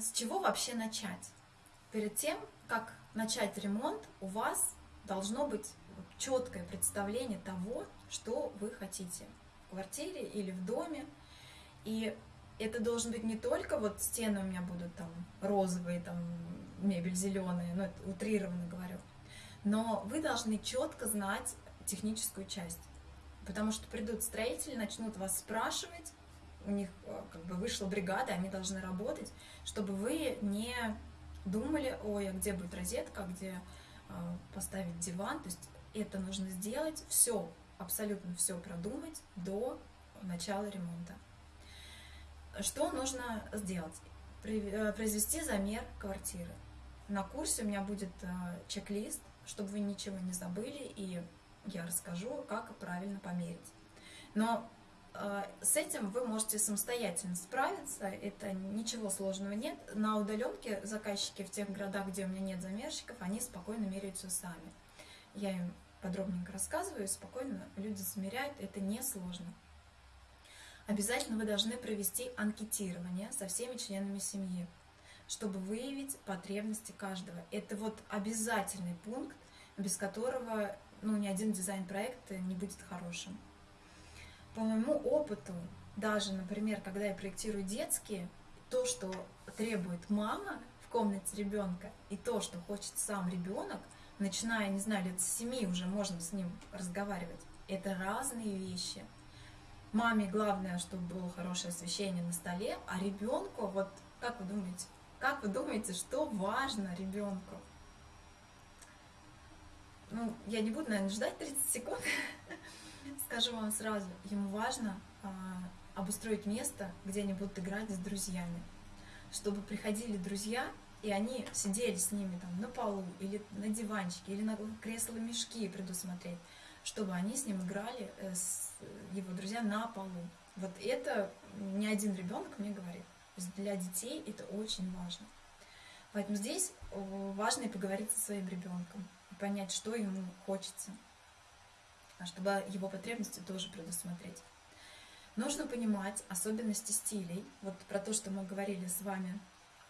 с чего вообще начать? Перед тем, как начать ремонт, у вас должно быть четкое представление того, что вы хотите в квартире или в доме. И это должен быть не только вот стены у меня будут там розовые, там мебель зеленая, ну это утрированно говорю, но вы должны четко знать техническую часть. Потому что придут строители, начнут вас спрашивать, у них э, как бы вышла бригада, они должны работать, чтобы вы не думали, ой, а где будет розетка, где э, поставить диван. То есть это нужно сделать, все, абсолютно все продумать до начала ремонта. Что нужно сделать? Э, произвести замер квартиры. На курсе у меня будет чек-лист, чтобы вы ничего не забыли, и я расскажу, как правильно померить. Но с этим вы можете самостоятельно справиться, это ничего сложного нет. На удаленке заказчики в тех городах, где у меня нет замерщиков, они спокойно меряют все сами. Я им подробненько рассказываю, спокойно люди замеряют, это не сложно. Обязательно вы должны провести анкетирование со всеми членами семьи, чтобы выявить потребности каждого. Это вот обязательный пункт, без которого ну, ни один дизайн-проект не будет хорошим. По моему опыту, даже, например, когда я проектирую детские, то, что требует мама в комнате ребенка, и то, что хочет сам ребенок, начиная, не знаю, лет с 7 уже можно с ним разговаривать, это разные вещи. Маме главное, чтобы было хорошее освещение на столе, а ребенку, вот как вы думаете, как вы думаете, что важно ребенку? ну, я не буду, наверное, ждать 30 секунд, скажу вам сразу, ему важно а, обустроить место, где они будут играть с друзьями, чтобы приходили друзья, и они сидели с ними там на полу, или на диванчике, или на кресло-мешки предусмотреть, чтобы они с ним играли, э, с его друзья на полу. Вот это ни один ребенок мне говорит. Для детей это очень важно. Поэтому здесь важно и поговорить со своим ребенком понять, что ему хочется, чтобы его потребности тоже предусмотреть. Нужно понимать особенности стилей, вот про то, что мы говорили с вами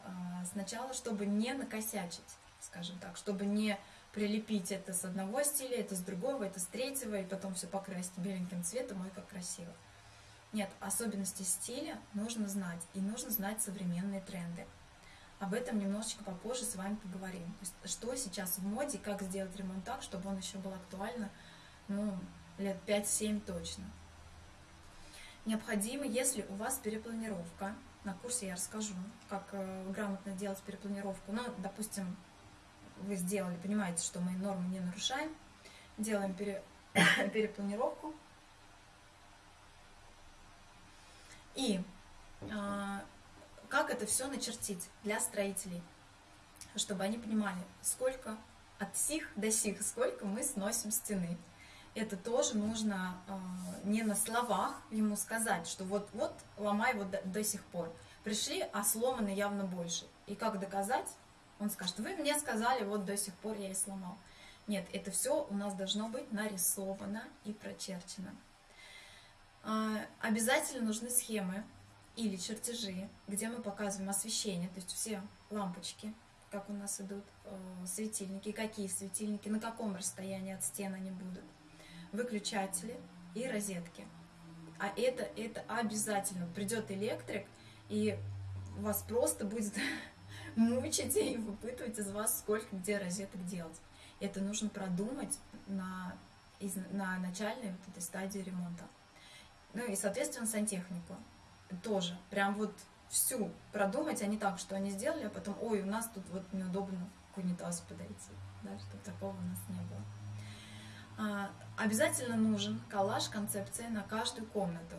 а, сначала, чтобы не накосячить, скажем так, чтобы не прилепить это с одного стиля, это с другого, это с третьего, и потом все покрасить беленьким цветом, ой, как красиво. Нет, особенности стиля нужно знать, и нужно знать современные тренды. Об этом немножечко попозже с вами поговорим. То есть, что сейчас в моде, как сделать ремонт так, чтобы он еще был актуально, ну, лет 5-7 точно. Необходимо, если у вас перепланировка, на курсе я расскажу, как э, грамотно делать перепланировку. Ну, допустим, вы сделали, понимаете, что мы нормы не нарушаем, делаем пере, перепланировку. И э, как это все начертить для строителей, чтобы они понимали, сколько от сих до сих, сколько мы сносим стены. Это тоже нужно э, не на словах ему сказать, что вот-вот ломай вот до, до сих пор. Пришли, а сломано явно больше. И как доказать? Он скажет, вы мне сказали, вот до сих пор я и сломал. Нет, это все у нас должно быть нарисовано и прочерчено. Э, обязательно нужны схемы или чертежи, где мы показываем освещение, то есть все лампочки, как у нас идут, э, светильники, какие светильники, на каком расстоянии от стен они будут, выключатели и розетки. А это, это обязательно. Придет электрик, и вас просто будет мучить и выпытывать из вас, сколько где розеток делать. Это нужно продумать на, на начальной вот этой стадии ремонта. Ну и, соответственно, сантехнику тоже. Прям вот всю продумать, а не так, что они сделали, а потом, ой, у нас тут вот неудобно к унитазу подойти. Да, чтобы такого у нас не было. Обязательно нужен коллаж концепция на каждую комнату.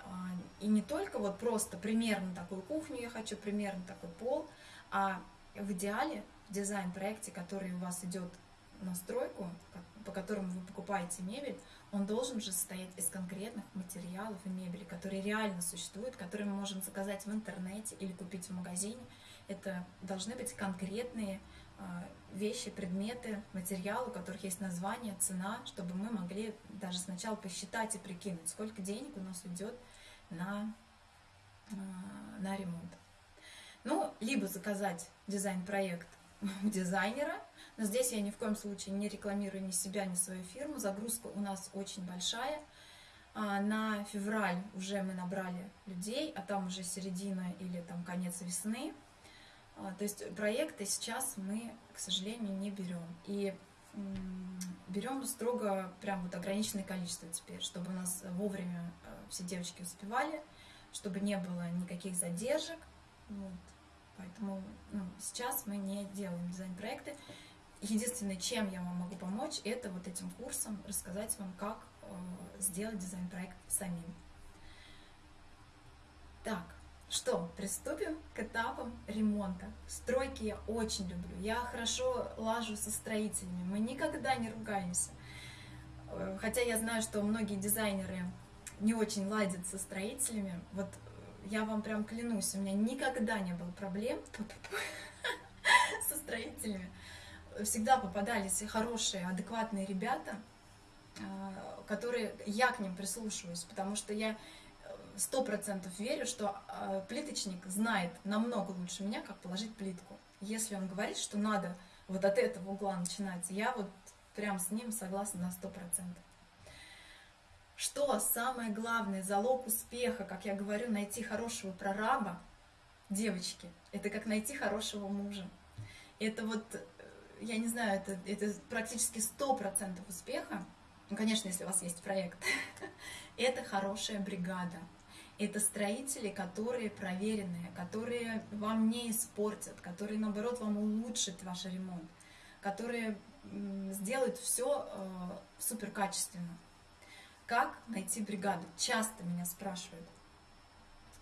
А, и не только вот просто примерно такую кухню я хочу, примерно такой пол, а в идеале в дизайн-проекте, который у вас идет на стройку, по которому вы покупаете мебель, он должен же состоять из конкретных материалов и мебели, которые реально существуют, которые мы можем заказать в интернете или купить в магазине. Это должны быть конкретные вещи, предметы, материалы, у которых есть название, цена, чтобы мы могли даже сначала посчитать и прикинуть, сколько денег у нас уйдет на, а, на ремонт. Ну, либо заказать дизайн-проект у дизайнера, но здесь я ни в коем случае не рекламирую ни себя, ни свою фирму. Загрузка у нас очень большая. А, на февраль уже мы набрали людей, а там уже середина или там конец весны. А, то есть проекты сейчас мы, к сожалению, не берем. И берем строго прям вот ограниченное количество теперь, чтобы у нас вовремя э, все девочки успевали, чтобы не было никаких задержек. Вот. Поэтому ну, сейчас мы не делаем дизайн-проекты. Единственное, чем я вам могу помочь, это вот этим курсом рассказать вам, как э, сделать дизайн-проект самим. Так, что, приступим к этапам ремонта. Стройки я очень люблю. Я хорошо лажу со строителями. Мы никогда не ругаемся. Э, хотя я знаю, что многие дизайнеры не очень ладят со строителями. Вот я вам прям клянусь, у меня никогда не было проблем со строителями. Всегда попадались хорошие, адекватные ребята, а, которые я к ним прислушиваюсь, потому что я э, сто процентов верю, что а, плиточник знает намного лучше меня, как положить плитку. Если он говорит, что надо вот от этого угла начинать, я вот прям с ним согласна на сто процентов. Что самое главное, залог успеха, как я говорю, найти хорошего прораба, девочки, это как найти хорошего мужа. Это вот, э, я не знаю, это, это практически 100% успеха, ну, конечно, если у вас есть проект, это хорошая бригада. Это строители, которые проверенные, которые вам не испортят, которые, наоборот, вам улучшат ваш ремонт, которые сделают все э, супер качественно. Как найти бригаду? Часто меня спрашивают.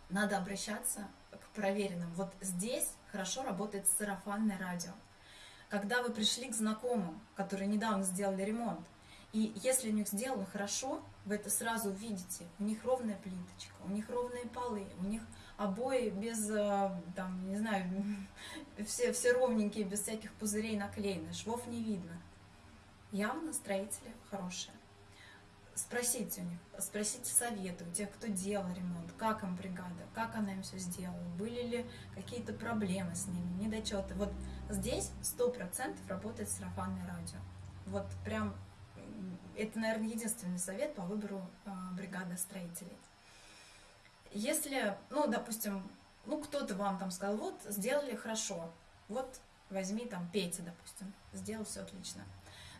Надо обращаться к проверенным. Вот здесь хорошо работает сарафанное радио. Когда вы пришли к знакомым, которые недавно сделали ремонт, и если у них сделано хорошо, вы это сразу увидите. У них ровная плиточка, у них ровные полы, у них обои без, э, там, не знаю, все, все ровненькие, без всяких пузырей наклеены, швов не видно. Явно строители хорошие спросите у них, спросите советы у тех, кто делал ремонт, как им бригада, как она им все сделала, были ли какие-то проблемы с ними, недочеты. Вот здесь сто процентов работает сарафанное радио. Вот прям, это, наверное, единственный совет по выбору э, бригады строителей. Если, ну, допустим, ну, кто-то вам там сказал, вот, сделали хорошо, вот, возьми там Петя, допустим, сделал все отлично.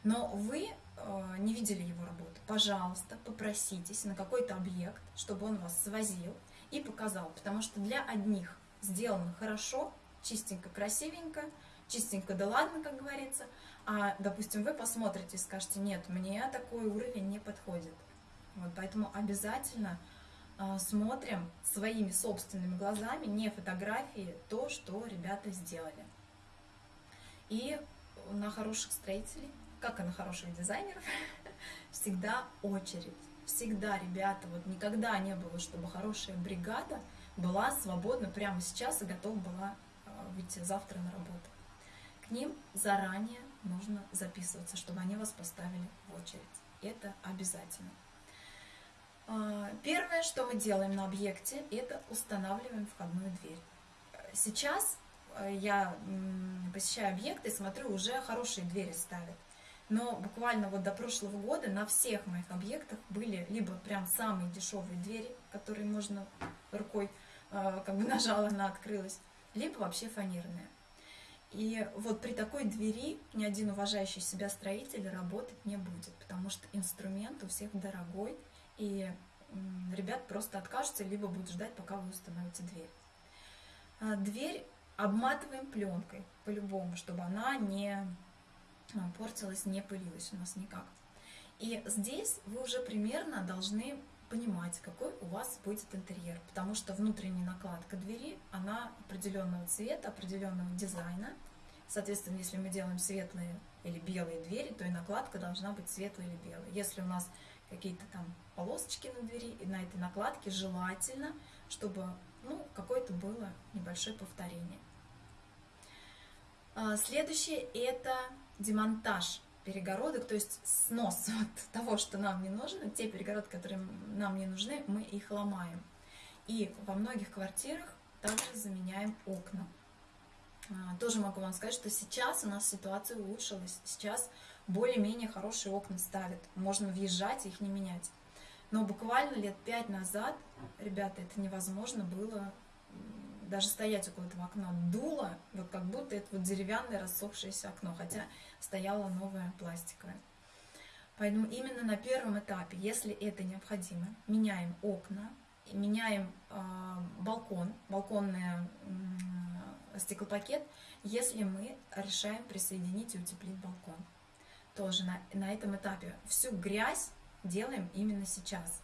Но вы Э, не видели его работу, пожалуйста, попроситесь на какой-то объект, чтобы он вас свозил и показал. Потому что для одних сделано хорошо, чистенько, красивенько, чистенько, да ладно, как говорится. А, допустим, вы посмотрите и скажете, нет, мне такой уровень не подходит. Вот, поэтому обязательно э, смотрим своими собственными глазами, не фотографии, то, что ребята сделали. И на хороших строителей как и на хороших дизайнеров, всегда очередь. Всегда, ребята, вот никогда не было, чтобы хорошая бригада была свободна прямо сейчас и готова была а, выйти завтра на работу. К ним заранее нужно записываться, чтобы они вас поставили в очередь. Это обязательно. А, первое, что мы делаем на объекте, это устанавливаем входную дверь. Сейчас э, я посещаю объекты и смотрю, уже хорошие двери ставят. Но буквально вот до прошлого года на всех моих объектах были либо прям самые дешевые двери, которые можно рукой э, как бы нажала, она открылась, либо вообще фанерные. И вот при такой двери ни один уважающий себя строитель работать не будет, потому что инструмент у всех дорогой, и ребят просто откажутся, либо будут ждать, пока вы установите дверь. А дверь обматываем пленкой по-любому, чтобы она не портилась, не пылилась у нас никак. И здесь вы уже примерно должны понимать, какой у вас будет интерьер, потому что внутренняя накладка двери, она определенного цвета, определенного дизайна. Соответственно, если мы делаем светлые или белые двери, то и накладка должна быть светлая или белая. Если у нас какие-то там полосочки на двери, и на этой накладке желательно, чтобы ну, какое-то было небольшое повторение. А, следующее это демонтаж перегородок, то есть снос вот того, что нам не нужно, те перегородки, которые нам не нужны, мы их ломаем. И во многих квартирах также заменяем окна. А, тоже могу вам сказать, что сейчас у нас ситуация улучшилась. Сейчас более-менее хорошие окна ставят. Можно въезжать, их не менять. Но буквально лет пять назад, ребята, это невозможно было даже стоять около этого окна. Дуло, вот как будто это вот деревянное рассохшееся окно, хотя стояло новое пластиковое. Поэтому именно на первом этапе, если это необходимо, меняем окна, меняем э, балкон, балконный э, стеклопакет, если мы решаем присоединить и утеплить балкон. Тоже на, на этом этапе всю грязь делаем именно сейчас.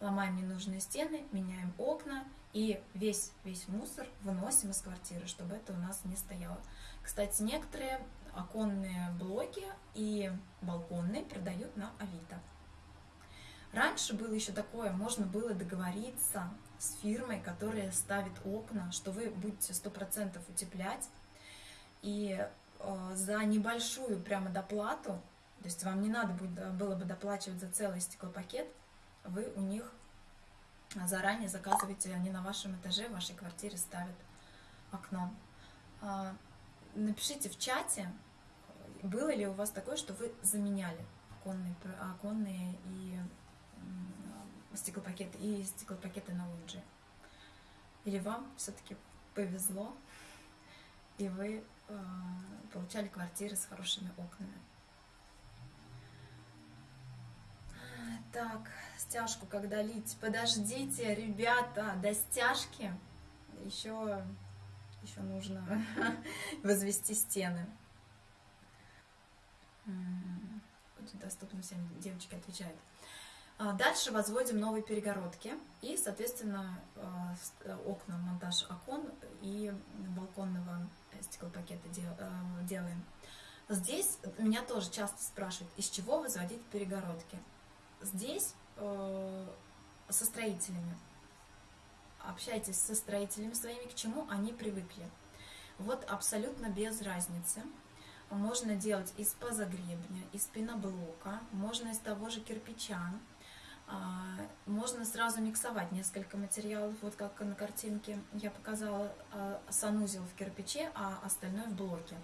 Ломаем ненужные стены, меняем окна и весь, весь мусор выносим из квартиры, чтобы это у нас не стояло. Кстати, некоторые оконные блоки и балконные продают на Авито. Раньше было еще такое, можно было договориться с фирмой, которая ставит окна, что вы будете 100% утеплять, и э, за небольшую прямо доплату, то есть вам не надо будет, было бы доплачивать за целый стеклопакет, вы у них заранее заказываете, они на вашем этаже, в вашей квартире ставят окно. А, напишите в чате, было ли у вас такое, что вы заменяли оконные, оконные и стеклопакеты и стеклопакеты на лоджии? Или вам все-таки повезло, и вы э, получали квартиры с хорошими окнами? Так, стяжку когда лить? Подождите, ребята, до стяжки еще, еще нужно возвести стены. Доступно всем, девочки отвечают. А, дальше возводим новые перегородки и, соответственно, а, э, окна, монтаж окон и балконного стеклопакета э, делаем. Здесь меня тоже часто спрашивают, из чего возводить перегородки. Здесь э, со строителями. Общайтесь со строителями своими, к чему они привыкли. Вот абсолютно без разницы. Можно делать из позагребня, из пеноблока, можно из того же кирпича, а, можно сразу миксовать несколько материалов, вот как на картинке я показала, а, санузел в кирпиче, а остальное в блоке.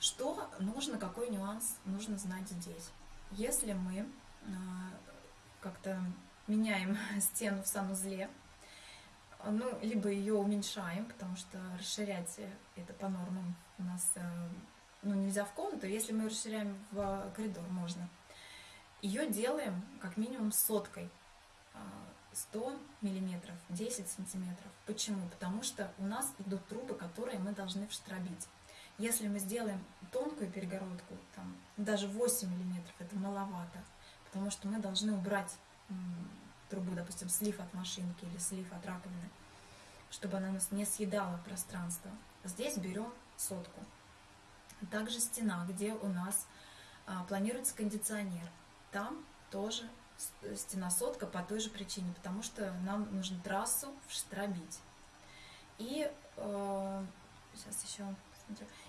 Что нужно, какой нюанс нужно знать здесь? Если мы а, как-то меняем стену в санузле, ну, либо ее уменьшаем, потому что расширять это по нормам у нас ну, нельзя в комнату, если мы расширяем в коридор, можно ее делаем как минимум соткой. 100 а, миллиметров, 10 сантиметров. Почему? Потому что у нас идут трубы, которые мы должны вштробить. Если мы сделаем тонкую перегородку, там, даже 8 миллиметров, это маловато, потому что мы должны убрать трубу, допустим, слив от машинки или слив от раковины, чтобы она нас не съедала пространство. Здесь берем сотку. Также стена, где у нас а, планируется кондиционер там тоже стена сотка по той же причине, потому что нам нужно трассу вштробить. И э, сейчас еще.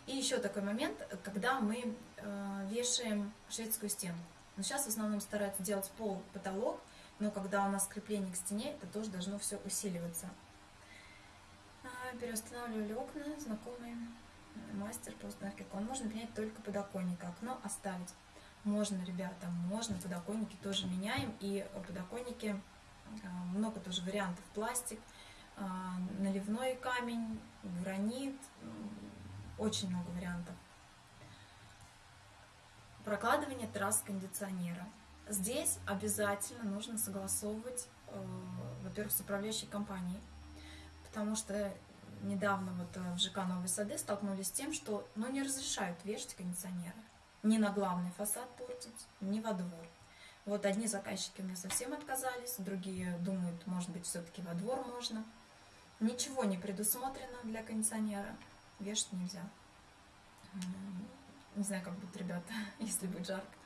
И еще такой момент, когда мы э, вешаем шведскую стену. Но сейчас в основном стараются делать пол, потолок, но когда у нас крепление к стене, это тоже должно все усиливаться. А, переустанавливали окна, знакомый мастер по установке окон. Можно менять только подоконник, окно оставить. Можно, ребята, можно, подоконники тоже меняем. И подоконники, а, много тоже вариантов. Пластик, а, наливной камень, гранит, очень много вариантов. Прокладывание трасс кондиционера. Здесь обязательно нужно согласовывать, э, во-первых, с управляющей компанией, потому что недавно вот э, в ЖК Новые Сады столкнулись с тем, что ну, не разрешают вешать кондиционеры ни на главный фасад портить, ни во двор. Вот одни заказчики у меня совсем отказались, другие думают, может быть, все-таки во двор можно. Ничего не предусмотрено для кондиционера, вешать нельзя. Не знаю, как будет, ребята, если будет жарко.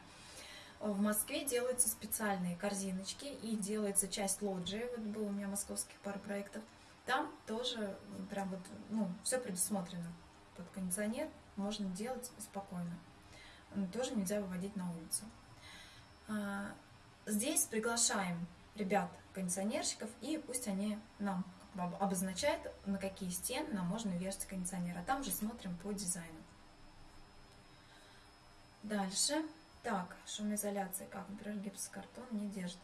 В Москве делаются специальные корзиночки и делается часть лоджии. Вот был у меня московских пара проектов. Там тоже прям вот, ну, все предусмотрено под кондиционер. Можно делать спокойно тоже нельзя выводить на улицу. А, здесь приглашаем ребят, кондиционерщиков, и пусть они нам обозначает, на какие стены нам можно вешать кондиционер. А там же смотрим по дизайну. Дальше. Так, шумоизоляция. Как, например, гипсокартон не держит.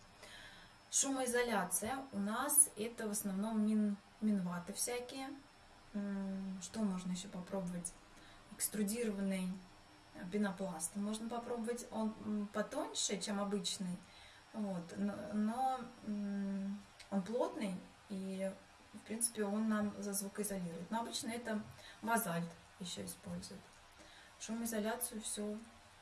Шумоизоляция у нас это в основном мин, минваты всякие. Что можно еще попробовать? Экструдированный пенопласт. Можно попробовать, он потоньше, чем обычный, вот, но, но он плотный и, в принципе, он нам за звукоизолирует. Но обычно это базальт еще используют. Шумоизоляцию все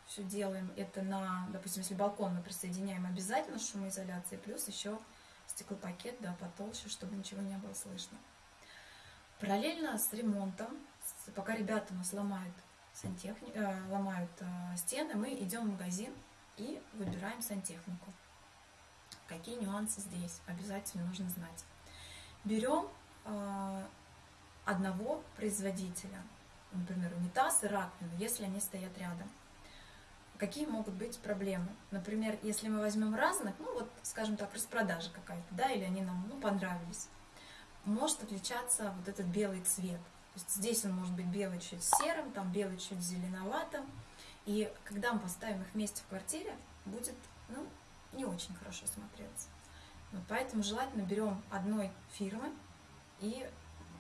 все делаем это на, допустим, если балкон мы присоединяем обязательно шумоизоляции, плюс еще стеклопакет, да, потолще, чтобы ничего не было слышно. Параллельно с ремонтом, пока ребята у нас ломают, сантехни... э, ломают э, стены, мы идем в магазин и выбираем сантехнику. Какие нюансы здесь обязательно нужно знать. Берем э, одного производителя, например, унитаз и раковину, если они стоят рядом – какие могут быть проблемы. Например, если мы возьмем разных, ну вот, скажем так, распродажа какая-то, да, или они нам ну, понравились, может отличаться вот этот белый цвет. То есть здесь он может быть белый чуть серым, там белый чуть зеленоватым. И когда мы поставим их вместе в квартире, будет ну, не очень хорошо смотреться. Вот поэтому желательно берем одной фирмы и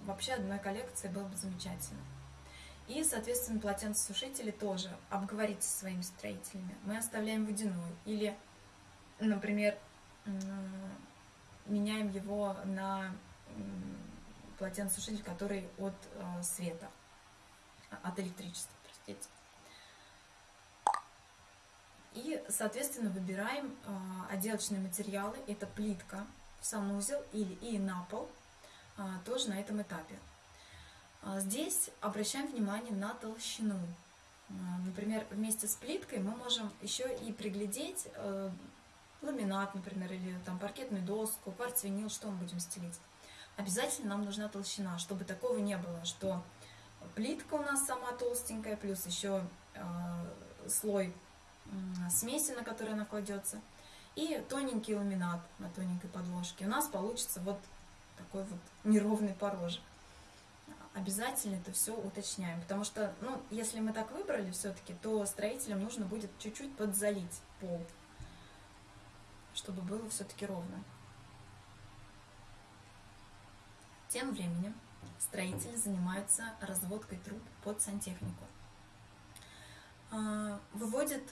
вообще одной коллекции было бы замечательно. И, соответственно, полотенцесушители тоже обговорите со своими строителями. Мы оставляем водяной. Или, например, меняем его на полотенцесушитель, который от э, света, от электричества, простите. И, соответственно, выбираем э, отделочные материалы. Это плитка в санузел или и на пол, э, тоже на этом этапе. А здесь обращаем внимание на толщину. А, например, вместе с плиткой мы можем еще и приглядеть э, ламинат, например, или там паркетную доску, кварцвинил, что мы будем стелить. Обязательно нам нужна толщина, чтобы такого не было, что плитка у нас сама толстенькая, плюс еще э, слой смеси, на который она кладется, и тоненький ламинат на тоненькой подложке. У нас получится вот такой вот неровный порожек обязательно это все уточняем. Потому что, ну, если мы так выбрали все-таки, то строителям нужно будет чуть-чуть подзалить пол, чтобы было все-таки ровно. Тем временем строители занимаются разводкой труб под сантехнику. А, выводят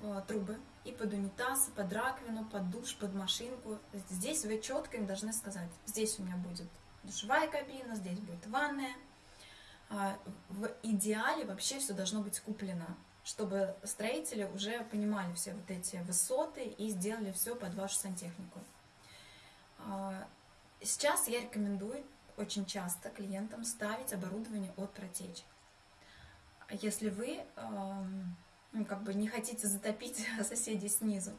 а, трубы и под унитаз, и под раковину, под душ, под машинку. Здесь вы четко им должны сказать, здесь у меня будет душевая кабина, здесь будет ванная. А, в идеале вообще все должно быть куплено, чтобы строители уже понимали все вот эти высоты и сделали все под вашу сантехнику. А, сейчас я рекомендую очень часто клиентам ставить оборудование от протечек. Если вы ну, как бы не хотите затопить соседей снизу,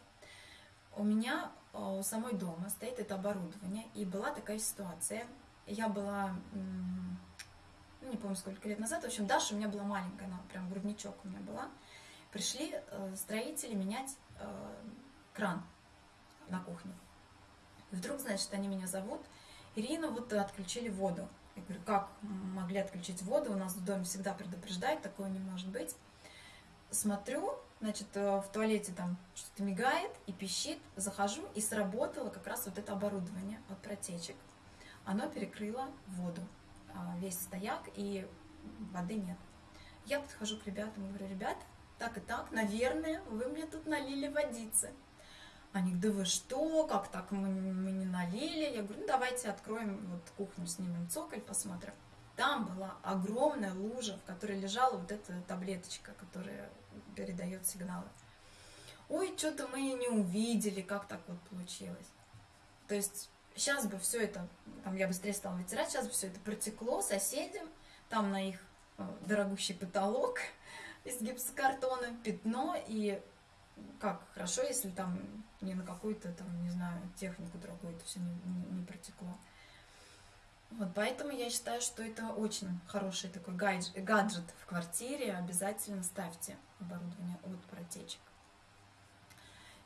у меня а, у самой дома стоит это оборудование, и была такая ситуация – я была, ну, не помню сколько лет назад, в общем, Даша у меня была маленькая, она прям грудничок у меня была. Пришли э, строители менять э, кран на кухне. И вдруг, значит, они меня зовут, Ирина, вот отключили воду. Я говорю, как могли отключить воду? У нас в доме всегда предупреждают, такое не может быть. Смотрю, значит, э, в туалете там что-то мигает и пищит, захожу, и сработало как раз вот это оборудование от протечек оно перекрыло воду, а, весь стояк, и воды нет. Я подхожу к ребятам и говорю, ребят, так и так, наверное, вы мне тут налили водицы. Они говорят, да вы что, как так мы, мы не налили? Я говорю, ну давайте откроем вот кухню, снимем цоколь, посмотрим. Там была огромная лужа, в которой лежала вот эта таблеточка, которая передает сигналы. Ой, что-то мы не увидели, как так вот получилось. То есть Сейчас бы все это, там я быстрее стала вытирать, сейчас бы все это протекло соседям, там на их э, дорогущий потолок из гипсокартона, пятно, и как хорошо, если там не на какую-то там, не знаю, технику дорогую это все не, не, не протекло. Вот, поэтому я считаю, что это очень хороший такой гаджет, гаджет в квартире. Обязательно ставьте оборудование от протечек.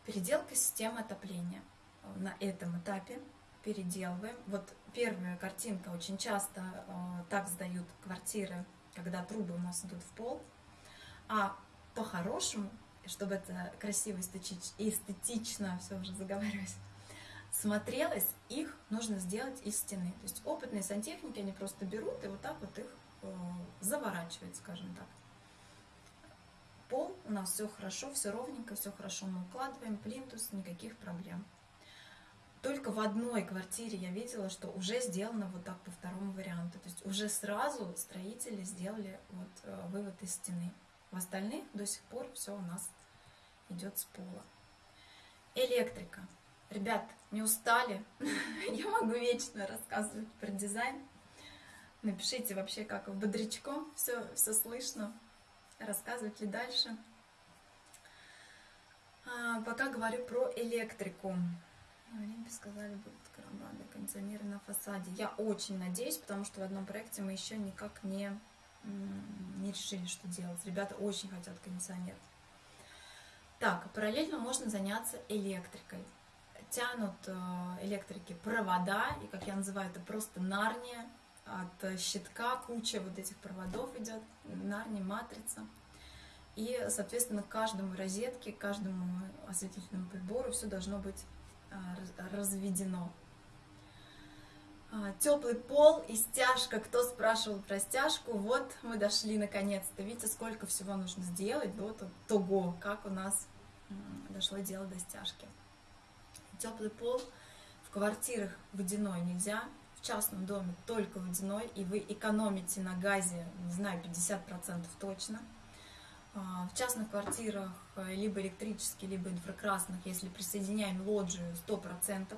Переделка системы отопления на этом этапе переделываем. Вот первая картинка очень часто э, так сдают квартиры, когда трубы у нас идут в пол. А по-хорошему, чтобы это красиво, эстетично, все уже заговариваюсь, смотрелось, их нужно сделать из стены. То есть опытные сантехники, они просто берут и вот так вот их э, заворачивают, скажем так. Пол у нас все хорошо, все ровненько, все хорошо мы укладываем, плинтус, никаких проблем. Только в одной квартире я видела, что уже сделано вот так по второму варианту. То есть уже сразу строители сделали вот э, вывод из стены. В остальных до сих пор все у нас идет с пола. Электрика. Ребят, не устали? Я могу вечно рассказывать про дизайн. Напишите вообще, как бодрячком, все, все слышно. Рассказывать ли дальше? А, пока говорю про электрику. В Олимпе сказали, будут карабаны, кондиционеры на фасаде. Я очень надеюсь, потому что в одном проекте мы еще никак не, не решили, что делать. Ребята очень хотят кондиционер. Так, параллельно можно заняться электрикой. Тянут э, электрики провода, и, как я называю, это просто нарния. От щитка куча вот этих проводов идет, нарния, матрица. И, соответственно, каждому розетке, каждому осветительному прибору все должно быть э, разведено. А, Теплый пол и стяжка. Кто спрашивал про стяжку? Вот мы дошли наконец-то. Видите, сколько всего нужно сделать до того, как у нас дошло дело до стяжки. Теплый пол в квартирах водяной нельзя. В частном доме только водяной. И вы экономите на газе, не знаю, 50% точно. А, в частных квартирах э, либо электрические, либо инфракрасных, если присоединяем лоджию, 100%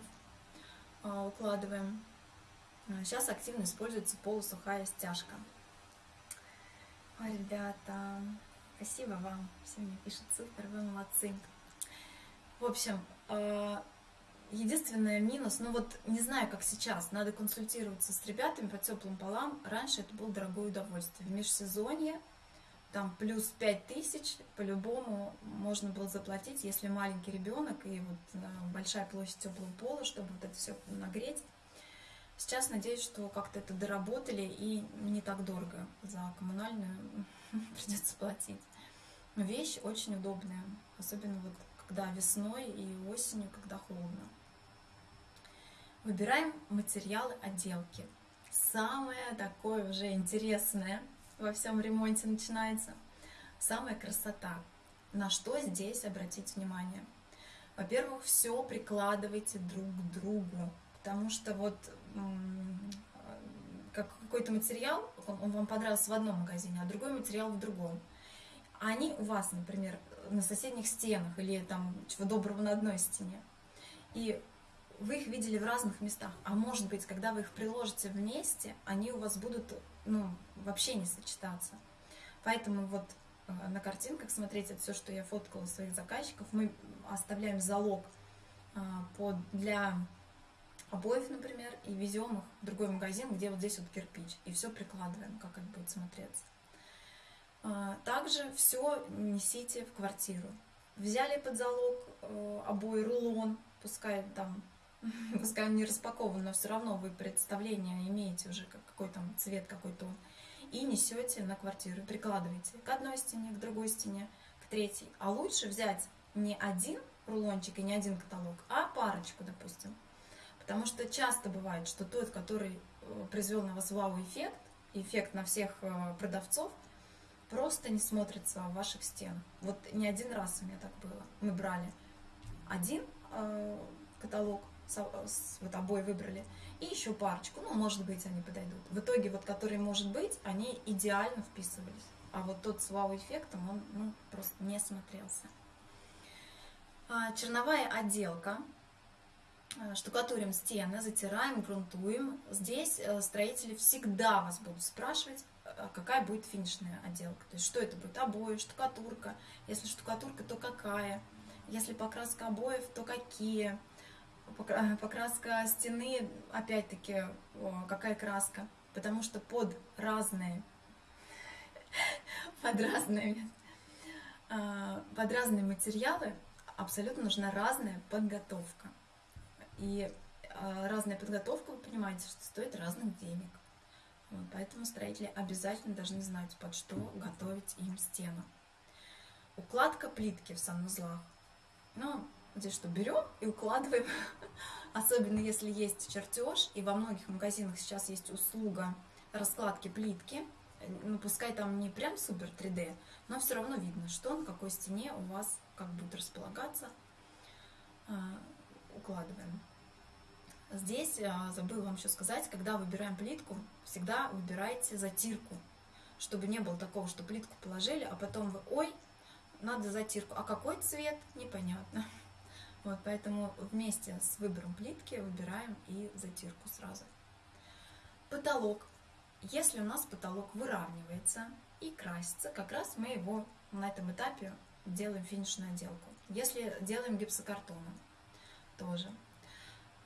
а, укладываем. Сейчас активно используется полусухая стяжка. Ребята, спасибо вам. Все мне пишут супер, вы молодцы. В общем, единственный минус, ну вот не знаю, как сейчас, надо консультироваться с ребятами по теплым полам. Раньше это было дорогое удовольствие. В межсезонье там плюс 5 тысяч по-любому можно было заплатить, если маленький ребенок и вот э, большая площадь теплого пола, чтобы вот это все нагреть. Сейчас надеюсь, что как-то это доработали и не так дорого за коммунальную придется платить. Но вещь очень удобная, особенно вот когда весной и осенью, когда холодно. Выбираем материалы отделки. Самое такое уже интересное во всем ремонте начинается. Самая красота. На что здесь обратить внимание? Во-первых, все прикладывайте друг к другу, потому что вот как какой-то материал, он, вам понравился в одном магазине, а другой материал в другом. Они у вас, например, на соседних стенах или там чего доброго на одной стене. И вы их видели в разных местах. А может быть, когда вы их приложите вместе, они у вас будут ну, вообще не сочетаться. Поэтому вот э, на картинках, смотрите, все, что я фоткала своих заказчиков, мы оставляем залог э, под, для обоев, например, и везем их в другой магазин, где вот здесь вот кирпич, и все прикладываем, как это будет смотреться. А, также все несите в квартиру. Взяли под залог э, обои рулон, пускай там, пускай он не распакован, но все равно вы представление имеете уже, какой там цвет, какой тон, и несете на квартиру, прикладываете к одной стене, к другой стене, к третьей. А лучше взять не один рулончик и не один каталог, а парочку, допустим. Потому что часто бывает, что тот, который э, произвел на вас вау-эффект, эффект на всех э, продавцов, просто не смотрится в ваших стенах. Вот не один раз у меня так было. Мы брали один э, каталог, вот обои выбрали, и еще парочку, ну, может быть, они подойдут. В итоге, вот, которые, может быть, они идеально вписывались. А вот тот с вау-эффектом, он ну, просто не смотрелся. А, черновая отделка Э, штукатурим стены, затираем, грунтуем. Здесь э, строители всегда вас будут спрашивать, э, какая будет финишная отделка. То есть, что это будет? Обои, штукатурка. Если штукатурка, то какая? Если покраска обоев, то какие? Покраска стены, опять-таки, какая краска? Потому что под разные, под разные, под разные материалы абсолютно нужна разная подготовка. И а, разная подготовка, вы понимаете, что стоит разных денег. Поэтому строители обязательно должны знать, под что готовить им стену. Укладка плитки в санузлах. Ну, здесь что, берем и укладываем, особенно если есть чертеж, и во многих магазинах сейчас есть услуга раскладки плитки, ну, пускай там не прям супер 3D, но все равно видно, что на какой стене у вас как будет располагаться, а, укладываем. Здесь а, забыла вам еще сказать, когда выбираем плитку, всегда выбирайте затирку, чтобы не было такого, что плитку положили, а потом вы, ой, надо затирку, а какой цвет, непонятно. Вот, поэтому вместе с выбором плитки выбираем и затирку сразу. Потолок. Если у нас потолок выравнивается и красится, как раз мы его на этом этапе делаем финишную отделку. Если делаем гипсокартоном, тоже.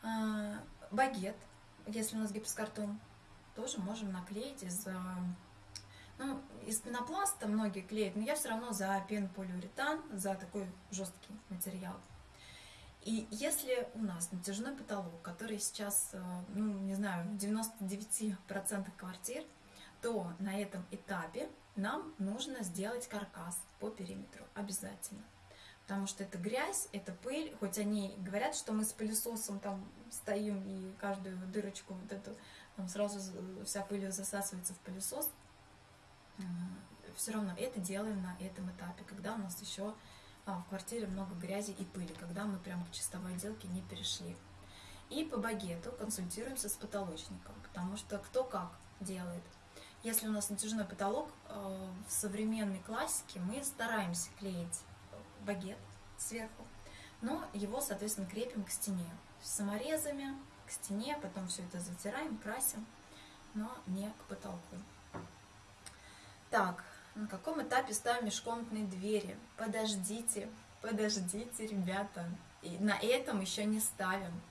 А, багет, если у нас гипсокартон, тоже можем наклеить из, ну, из пенопласта многие клеят, но я все равно за пенополиуретан, за такой жесткий материал. И если у нас натяжной потолок, который сейчас, э, ну, не знаю, в 99% квартир, то на этом этапе нам нужно сделать каркас по периметру обязательно. Потому что это грязь, это пыль, хоть они говорят, что мы с пылесосом там стоим и каждую дырочку вот эту, там сразу вся пыль засасывается в пылесос, все равно это делаем на этом этапе, когда у нас еще в квартире много грязи и пыли, когда мы прямо к чистовой отделке не перешли. И по багету консультируемся с потолочником, потому что кто как делает. Если у нас натяжной потолок, э, в современной классике мы стараемся клеить багет сверху, но его, соответственно, крепим к стене. Саморезами к стене, потом все это затираем, красим, но не к потолку. Так, на каком этапе ставим межкомнатные двери? Подождите, подождите, ребята. И на этом еще не ставим.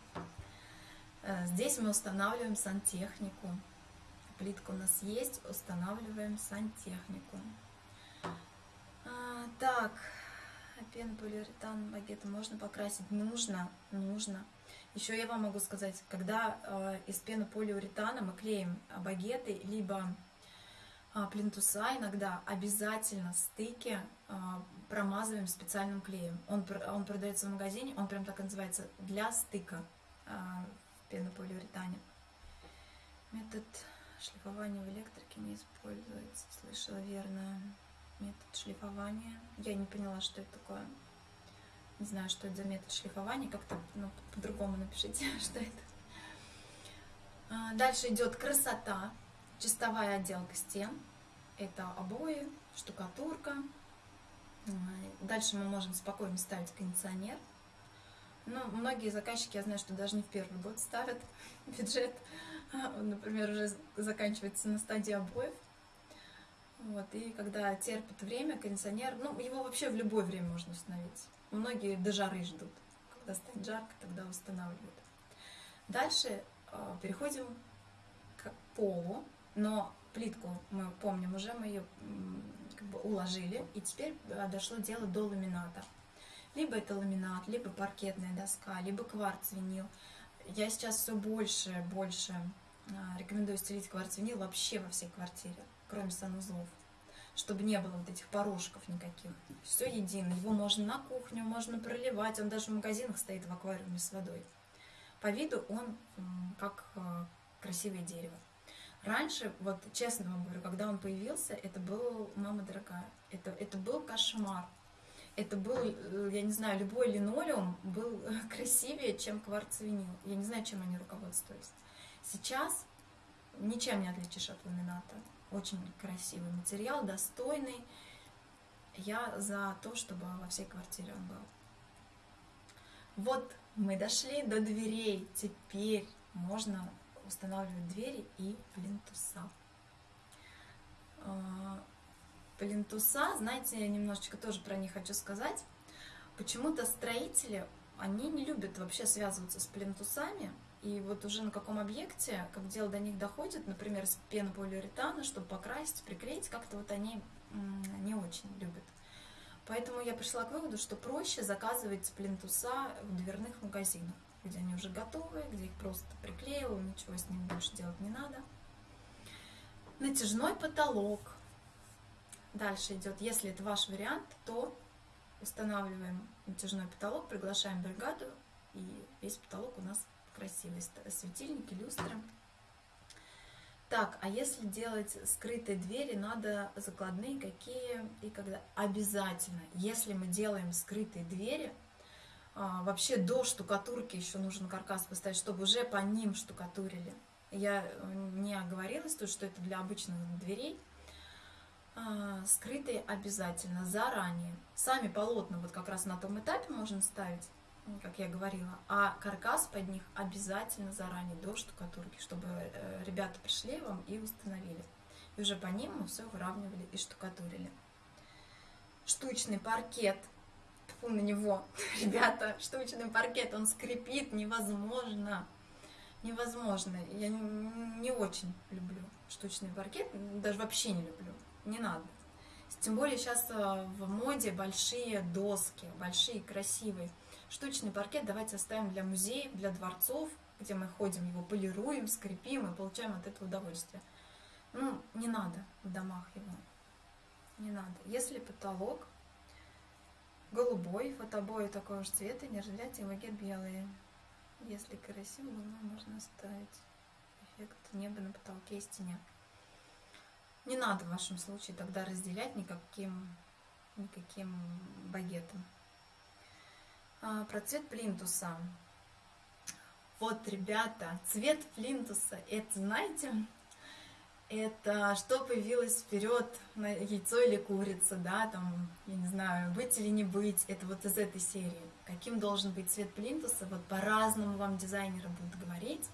Э, здесь мы устанавливаем сантехнику. Плитка у нас есть, устанавливаем сантехнику. А, так, пенополиуретан багеты можно покрасить? Нужно, нужно. Еще я вам могу сказать, когда э, из пенополиуретана мы клеим багеты, либо плинтуса иногда обязательно стыки а, промазываем специальным клеем. Он, он продается в магазине, он прям так называется, для стыка а, в пенополиуретане. Метод шлифования в электрике не используется. Слышала верно. Метод шлифования. Я не поняла, что это такое. Не знаю, что это за метод шлифования. Как-то ну, по-другому напишите, что это. Дальше идет красота. Чистовая отделка стен. Это обои, штукатурка. Дальше мы можем спокойно ставить кондиционер. Ну, многие заказчики, я знаю, что даже не в первый год ставят бюджет. Например, уже заканчивается на стадии обоев. Вот, и когда терпит время, кондиционер, ну, его вообще в любое время можно установить. Многие до жары ждут. Когда станет жарко, тогда устанавливают. Дальше э, переходим к полу но плитку мы помним уже, мы ее как бы уложили, и теперь э, дошло дело до ламината. Либо это ламинат, либо паркетная доска, либо кварц-винил. Я сейчас все больше больше а, рекомендую стелить кварц-винил вообще во всей квартире, кроме санузлов, чтобы не было вот этих порожков никаких. Все едино, его можно на кухню, можно проливать, он даже в магазинах стоит в аквариуме с водой. По виду он как э, красивое дерево. Раньше, вот честно вам говорю, когда он появился, это был, мама дорогая, это, это был кошмар. Это был, э, я не знаю, любой линолеум был красивее, чем кварцвинил. Я не знаю, чем они руководствуются. Сейчас ничем не отличишь от ламината. Очень красивый материал, достойный. Я за то, чтобы во всей квартире он был. Вот мы дошли до дверей. Теперь можно устанавливать двери и плинтуса. А, плинтуса, знаете, я немножечко тоже про них хочу сказать. Почему-то строители, они не любят вообще связываться с плинтусами, и вот уже на каком объекте, как дело до них доходит, например, с пенополиуретана, чтобы покрасить, приклеить, как-то вот они не очень любят. Поэтому я пришла к выводу, что проще заказывать плинтуса в дверных магазинах. Где они уже готовы, где их просто приклеил, ничего с ними больше делать не надо. Натяжной потолок. Дальше идет, если это ваш вариант, то устанавливаем натяжной потолок, приглашаем бригаду, и весь потолок у нас красивый. Светильники, люстры. Так, а если делать скрытые двери, надо закладные какие и когда? Обязательно. Если мы делаем скрытые двери, вообще до штукатурки еще нужен каркас поставить, чтобы уже по ним штукатурили. Я э, не оговорилась тут, что это для обычных дверей. А, скрытые обязательно, заранее. Сами полотна вот как раз на том этапе можно ставить как я говорила, а каркас под них обязательно заранее до штукатурки, чтобы э, ребята пришли вам и установили. И уже по ним мы все выравнивали и штукатурили. Штучный паркет. Фу на него, ребята, штучный паркет, он скрипит, невозможно. Невозможно. Я не очень люблю штучный паркет, даже вообще не люблю. Не надо. Тем более сейчас э, в моде большие доски, большие, красивые. Штучный паркет давайте оставим для музеев, для дворцов, где мы ходим, его полируем, скрепим и получаем от этого удовольствие. Ну, не надо в домах его. Не надо. Если потолок голубой, фотобои такого же цвета, нержавейте магет белые. Если красиво, можно оставить эффект неба на потолке и стене. Не надо в вашем случае тогда разделять никаким, никаким багетом. А, про цвет плинтуса. Вот, ребята, цвет плинтуса, это, знаете, это что появилось вперед, на яйцо или курица, да, там, я не знаю, быть или не быть, это вот из этой серии. Каким должен быть цвет плинтуса, вот по-разному вам дизайнеры будут говорить,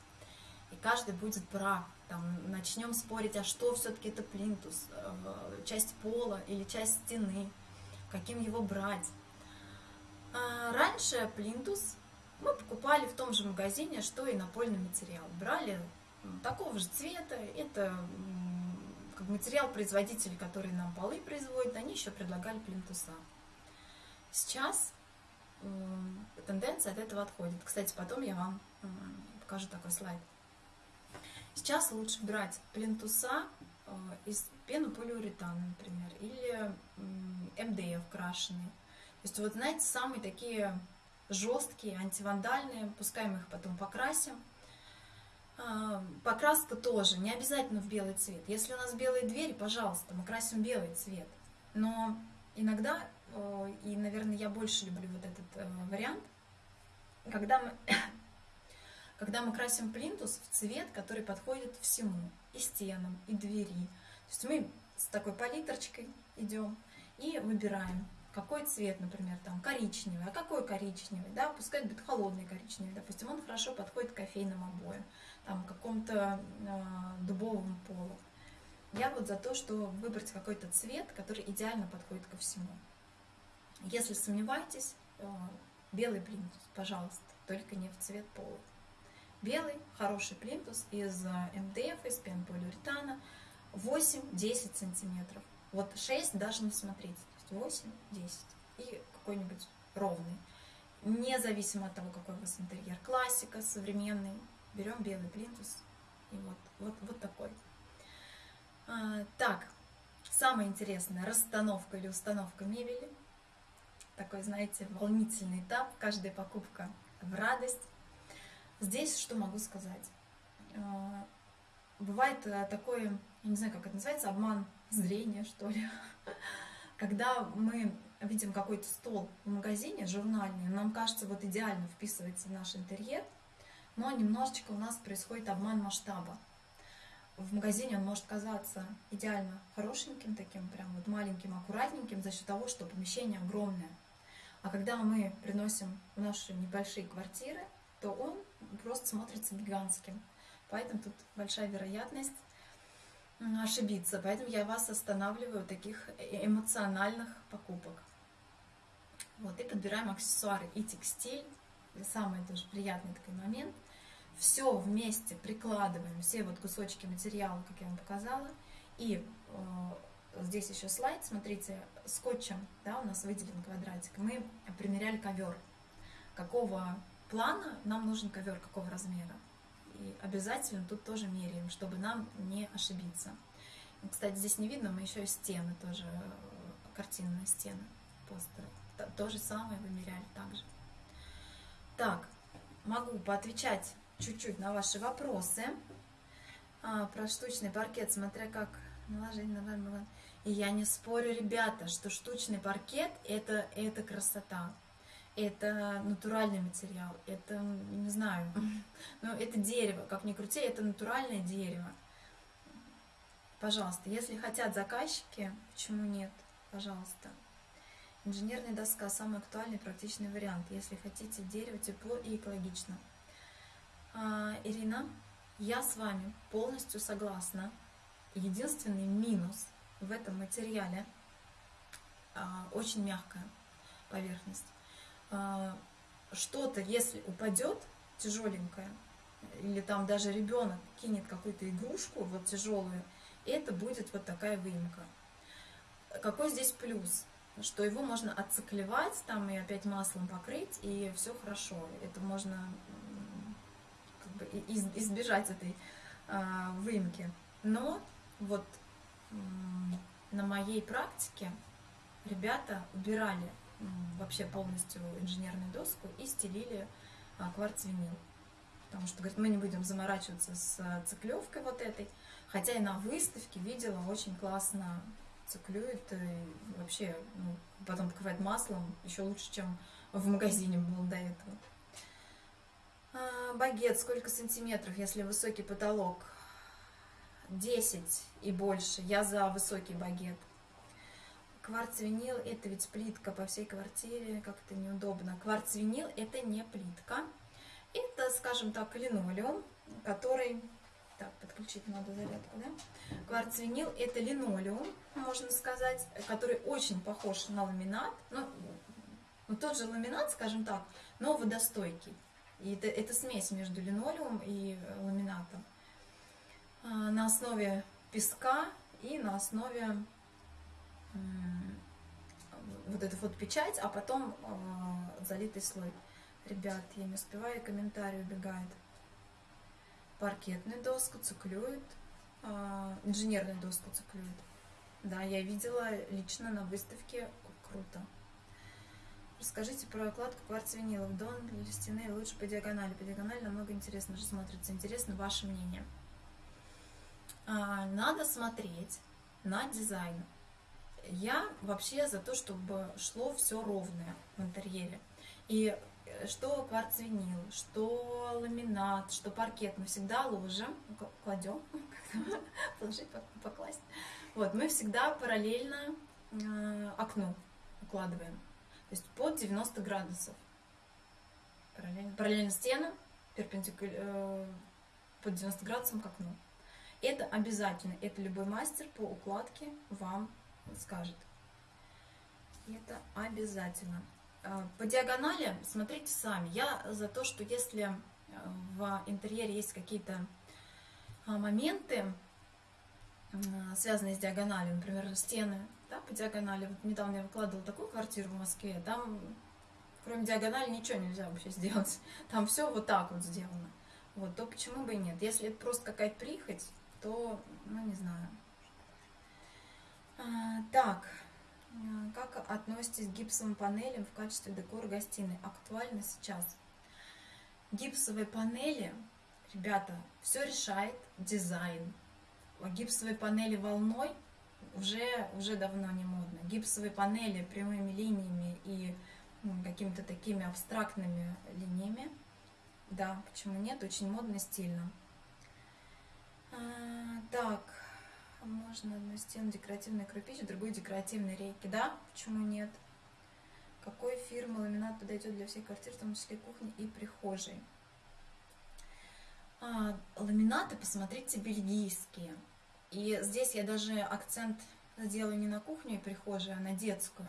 и каждый будет прав. Там, начнем спорить, а что все-таки это плинтус, э, часть пола или часть стены, каким его брать. А, раньше плинтус мы покупали в том же магазине, что и напольный материал. Брали такого же цвета, это как материал производитель, который нам полы производит, они еще предлагали плинтуса. Сейчас тенденция от этого отходит. Кстати, потом я вам покажу такой слайд. Сейчас лучше брать плинтуса э, из пенополиуретана, например, или МДФ крашеные. То есть вот, знаете, самые такие жесткие, антивандальные, пускай мы их потом покрасим. Покраска тоже, не обязательно в белый цвет. Если у нас белые двери, пожалуйста, мы красим белый цвет. Но иногда, и, наверное, я больше люблю вот этот э, вариант, когда мы, когда мы красим плинтус в цвет, который подходит всему, и стенам, и двери. То есть мы с такой палитрочкой идем и выбираем какой цвет, например, там коричневый, а какой коричневый, да, пускай будет холодный коричневый, допустим, он хорошо подходит к кофейным обоям, там, какому-то э, дубовому полу. Я вот за то, что выбрать какой-то цвет, который идеально подходит ко всему. Если сомневаетесь, э, белый плинтус, пожалуйста, только не в цвет пола. Белый, хороший плинтус из МДФ, из пенополиуретана, 8-10 сантиметров. Вот 6 даже не смотрите. 8, 10 и какой-нибудь ровный. Независимо от того, какой у вас интерьер. Классика, современный. Берем белый плинтус. И вот, вот, вот такой. А, так, самое интересное, расстановка или установка мебели. Такой, знаете, волнительный этап. Каждая покупка в радость. Здесь что могу сказать? А, бывает э, такое, я не знаю, как это называется, обман зрения, что ли. когда мы видим какой-то стол в магазине журнальный, нам кажется, вот идеально вписывается в наш интерьер, но немножечко у нас происходит обман масштаба. В магазине он может казаться идеально хорошеньким, таким прям вот маленьким, аккуратненьким за счет того, что помещение огромное. А когда мы приносим в наши небольшие квартиры, то он просто смотрится гигантским. Поэтому тут большая вероятность ошибиться. Поэтому я вас останавливаю таких э, эмоциональных покупок. Вот, и подбираем аксессуары и текстиль. И самый тоже приятный такой момент. Все вместе прикладываем, все вот кусочки материала, как я вам показала. И э, здесь еще слайд, смотрите, скотчем, да, у нас выделен квадратик. Мы примеряли ковер. Какого плана нам нужен ковер какого размера. И обязательно тут тоже меряем, чтобы нам не ошибиться. Кстати, здесь не видно, мы еще и стены тоже, э, картинные стены, постеры. То, то же самое вымеряли также. Так, могу поотвечать чуть-чуть на ваши вопросы. А, про штучный паркет, смотря как наложить на И я не спорю, ребята, что штучный паркет это, это красота. Это натуральный материал. Это, не знаю, ну, это дерево. Как ни крути, это натуральное дерево. Пожалуйста, если хотят заказчики, почему нет? Пожалуйста. Инженерная доска – самый актуальный практичный вариант, если хотите дерево, тепло и экологично. А, Ирина, я с вами полностью согласна. Единственный минус в этом материале а, очень мягкая поверхность. А, Что-то, если упадет тяжеленькое, или там даже ребенок кинет какую-то игрушку вот тяжелую, это будет вот такая выемка. Какой здесь плюс? Что его можно отциклевать там и опять маслом покрыть, и все хорошо. Это можно избежать этой а, выемки. Но вот на моей практике ребята убирали вообще полностью инженерную доску и стелили а, кварц-винил. Потому что, говорит, мы не будем заморачиваться с циклевкой вот этой. Хотя и на выставке видела, очень классно циклюет. И вообще, ну, потом покрывает маслом еще лучше, чем в магазине было до этого. Багет, сколько сантиметров, если высокий потолок? 10 и больше. Я за высокий багет. Кварц-винил – это ведь плитка по всей квартире, как это неудобно. Кварц-винил – это не плитка. Это, скажем так, линолеум, который... Так, подключить надо зарядку, да? Кварц-винил – это линолеум, можно сказать, который очень похож на ламинат. Ну, ну, тот же ламинат, скажем так, но водостойкий. И это, это смесь между линолеумом и ламинатом. А, на основе песка и на основе вот эту вот печать, а потом а, залитый слой. Ребят, я не успеваю, комментарий убегает. Паркетную доску циклюет, а, инженерную доску циклюет. Да, я видела лично на выставке, круто. Расскажите про окладку кварц-винилов. Дон или стены лучше по диагонали. По диагонали намного интересно же смотрится. Интересно ваше мнение. А, надо смотреть на дизайн. Я вообще за то, чтобы шло все ровное в интерьере. И э, что кварц-винил, что ламинат, что паркет, мы всегда ложим, кладем, положить, покласть. Вот, мы всегда параллельно э, окну укладываем. То есть под 90 градусов. Параллельно, параллельно стену, перпендикуляр, э, под 90 градусом к окну. Это обязательно, это любой мастер по укладке вам скажет. Это обязательно. А, по диагонали смотрите сами. Я за то, что если э, в интерьере есть какие-то моменты, связанные с диагональю, например, стены да, по диагонали. Вот недавно я выкладывала такую квартиру в Москве, там кроме диагонали ничего нельзя вообще сделать. Там все вот так вот сделано. Вот, то почему бы и нет? Если это просто какая-то прихоть, то, ну, не знаю. А, так, а, как относитесь к гипсовым панелям в качестве декора гостиной? Актуально сейчас. Гипсовые панели, ребята, все решает дизайн. Гипсовые панели волной уже, уже давно не модно. Гипсовые панели прямыми линиями и какими-то такими абстрактными линиями. Да, почему нет? Очень модно, стильно. А, так, можно одну стену декоративной кирпич, другую декоративной рейки. Да, почему нет? Какой фирмы ламинат подойдет для всех квартир, в том числе кухни и прихожей? А, ламинаты, посмотрите, бельгийские. И здесь я даже акцент сделаю не на кухню и прихожую, а на детскую.